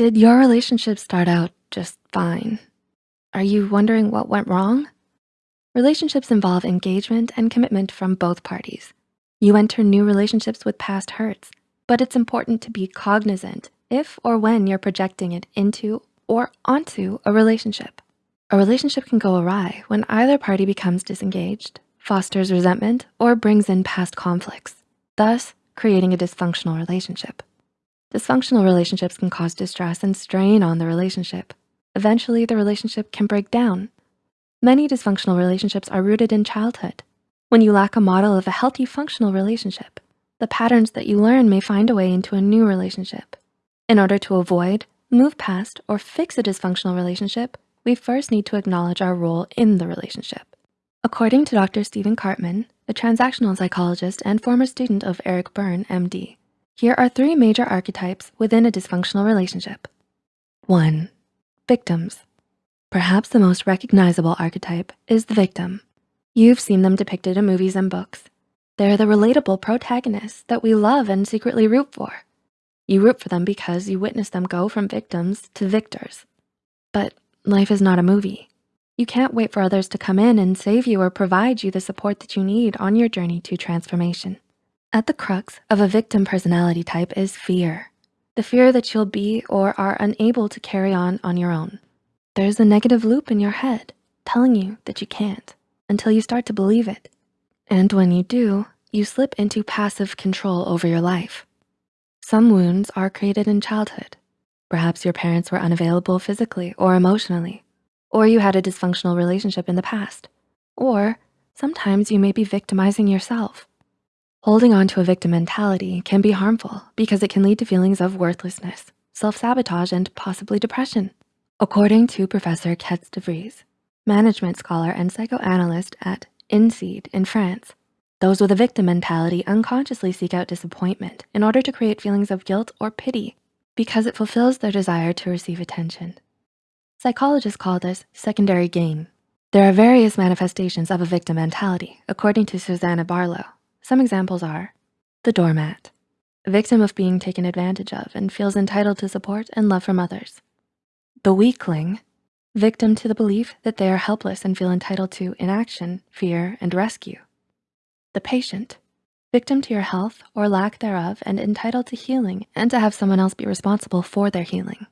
Did your relationship start out just fine? Are you wondering what went wrong? Relationships involve engagement and commitment from both parties. You enter new relationships with past hurts, but it's important to be cognizant if or when you're projecting it into or onto a relationship. A relationship can go awry when either party becomes disengaged, fosters resentment, or brings in past conflicts, thus creating a dysfunctional relationship. Dysfunctional relationships can cause distress and strain on the relationship. Eventually, the relationship can break down. Many dysfunctional relationships are rooted in childhood. When you lack a model of a healthy functional relationship, the patterns that you learn may find a way into a new relationship. In order to avoid, move past, or fix a dysfunctional relationship, we first need to acknowledge our role in the relationship. According to Dr. Stephen Karpman, a transactional psychologist and former student of Eric Berne, MD, here are three major archetypes within a dysfunctional relationship. One, victims. Perhaps the most recognizable archetype is the victim. You've seen them depicted in movies and books. They're the relatable protagonists that we love and secretly root for. You root for them because you witness them go from victims to victors. But life is not a movie. You can't wait for others to come in and save you or provide you the support that you need on your journey to transformation. At the crux of a victim personality type is fear. The fear that you'll be or are unable to carry on on your own. There's a negative loop in your head telling you that you can't until you start to believe it. And when you do, you slip into passive control over your life. Some wounds are created in childhood. Perhaps your parents were unavailable physically or emotionally, or you had a dysfunctional relationship in the past, or sometimes you may be victimizing yourself. Holding on to a victim mentality can be harmful because it can lead to feelings of worthlessness, self-sabotage, and possibly depression. According to Professor Kets de Vries, management scholar and psychoanalyst at INSEAD in France, those with a victim mentality unconsciously seek out disappointment in order to create feelings of guilt or pity because it fulfills their desire to receive attention. Psychologists call this secondary gain. There are various manifestations of a victim mentality, according to Susanna Barlow, some examples are the doormat, victim of being taken advantage of and feels entitled to support and love from others. The weakling, victim to the belief that they are helpless and feel entitled to inaction, fear, and rescue. The patient, victim to your health or lack thereof and entitled to healing and to have someone else be responsible for their healing.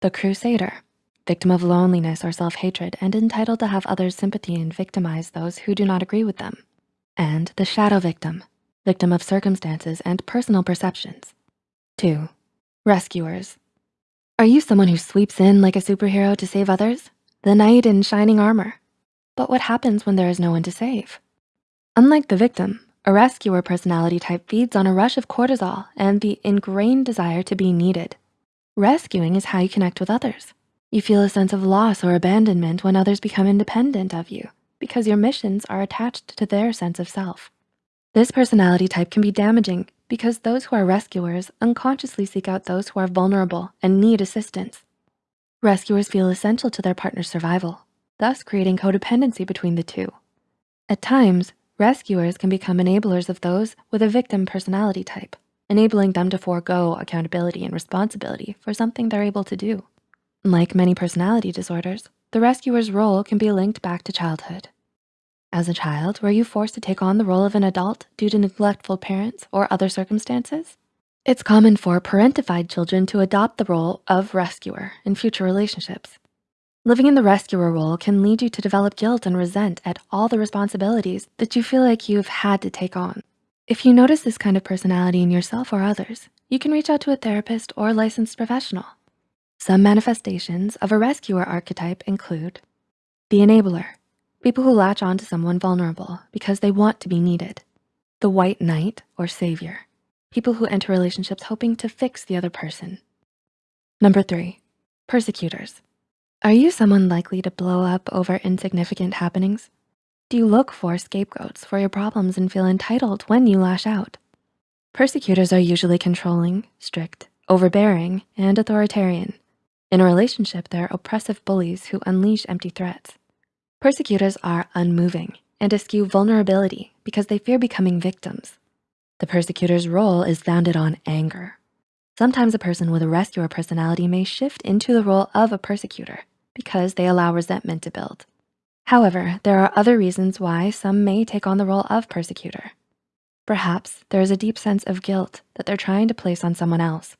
The crusader, victim of loneliness or self-hatred and entitled to have others sympathy and victimize those who do not agree with them and the shadow victim, victim of circumstances and personal perceptions. Two, rescuers. Are you someone who sweeps in like a superhero to save others? The knight in shining armor. But what happens when there is no one to save? Unlike the victim, a rescuer personality type feeds on a rush of cortisol and the ingrained desire to be needed. Rescuing is how you connect with others. You feel a sense of loss or abandonment when others become independent of you because your missions are attached to their sense of self. This personality type can be damaging because those who are rescuers unconsciously seek out those who are vulnerable and need assistance. Rescuers feel essential to their partner's survival, thus creating codependency between the two. At times, rescuers can become enablers of those with a victim personality type, enabling them to forego accountability and responsibility for something they're able to do. Like many personality disorders, the rescuer's role can be linked back to childhood. As a child, were you forced to take on the role of an adult due to neglectful parents or other circumstances? It's common for parentified children to adopt the role of rescuer in future relationships. Living in the rescuer role can lead you to develop guilt and resent at all the responsibilities that you feel like you've had to take on. If you notice this kind of personality in yourself or others, you can reach out to a therapist or licensed professional. Some manifestations of a rescuer archetype include the enabler, people who latch on to someone vulnerable because they want to be needed. The white knight or savior, people who enter relationships hoping to fix the other person. Number three, persecutors. Are you someone likely to blow up over insignificant happenings? Do you look for scapegoats for your problems and feel entitled when you lash out? Persecutors are usually controlling, strict, overbearing, and authoritarian. In a relationship, there are oppressive bullies who unleash empty threats. Persecutors are unmoving and eschew vulnerability because they fear becoming victims. The persecutor's role is founded on anger. Sometimes a person with a rescuer personality may shift into the role of a persecutor because they allow resentment to build. However, there are other reasons why some may take on the role of persecutor. Perhaps there is a deep sense of guilt that they're trying to place on someone else.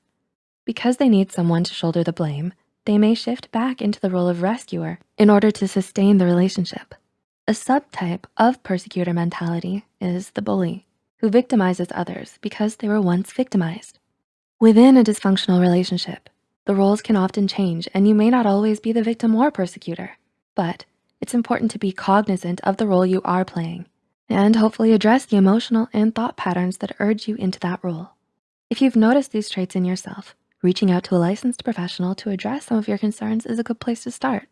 Because they need someone to shoulder the blame, they may shift back into the role of rescuer in order to sustain the relationship. A subtype of persecutor mentality is the bully, who victimizes others because they were once victimized. Within a dysfunctional relationship, the roles can often change and you may not always be the victim or persecutor, but it's important to be cognizant of the role you are playing and hopefully address the emotional and thought patterns that urge you into that role. If you've noticed these traits in yourself, reaching out to a licensed professional to address some of your concerns is a good place to start.